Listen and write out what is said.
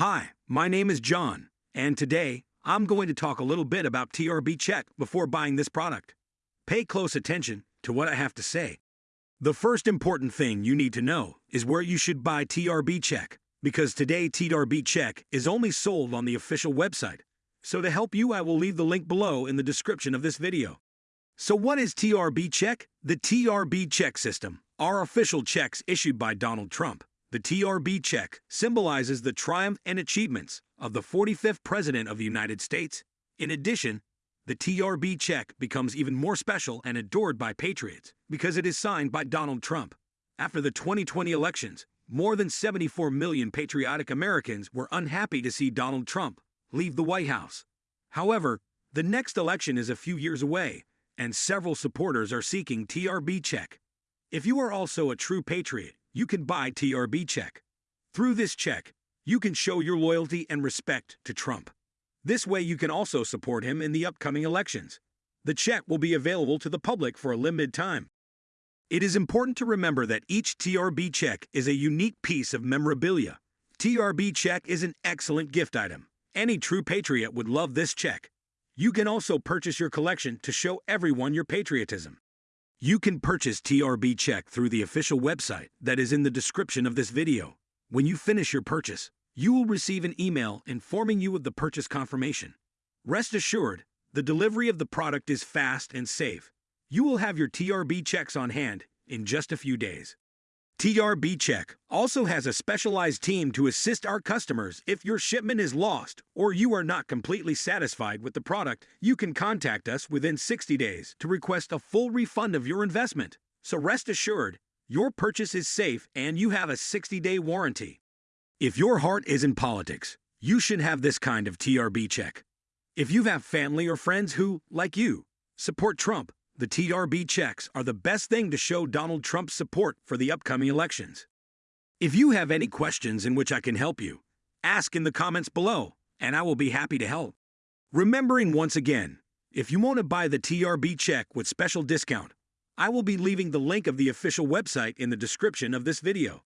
Hi, my name is John, and today I'm going to talk a little bit about TRB Check before buying this product. Pay close attention to what I have to say. The first important thing you need to know is where you should buy TRB Check, because today TRB Check is only sold on the official website. So to help you, I will leave the link below in the description of this video. So what is TRB Check? The TRB Check system are official checks issued by Donald Trump. The TRB check symbolizes the triumph and achievements of the 45th President of the United States. In addition, the TRB check becomes even more special and adored by patriots because it is signed by Donald Trump. After the 2020 elections, more than 74 million patriotic Americans were unhappy to see Donald Trump leave the White House. However, the next election is a few years away, and several supporters are seeking TRB check. If you are also a true patriot, you can buy TRB check. Through this check, you can show your loyalty and respect to Trump. This way you can also support him in the upcoming elections. The check will be available to the public for a limited time. It is important to remember that each TRB check is a unique piece of memorabilia. TRB check is an excellent gift item. Any true patriot would love this check. You can also purchase your collection to show everyone your patriotism. You can purchase TRB Check through the official website that is in the description of this video. When you finish your purchase, you will receive an email informing you of the purchase confirmation. Rest assured, the delivery of the product is fast and safe. You will have your TRB checks on hand in just a few days. TRB Check also has a specialized team to assist our customers if your shipment is lost or you are not completely satisfied with the product. You can contact us within 60 days to request a full refund of your investment. So rest assured, your purchase is safe and you have a 60 day warranty. If your heart is in politics, you should have this kind of TRB check. If you have family or friends who, like you, support Trump, the TRB checks are the best thing to show Donald Trump's support for the upcoming elections. If you have any questions in which I can help you, ask in the comments below, and I will be happy to help. Remembering once again, if you want to buy the TRB check with special discount, I will be leaving the link of the official website in the description of this video.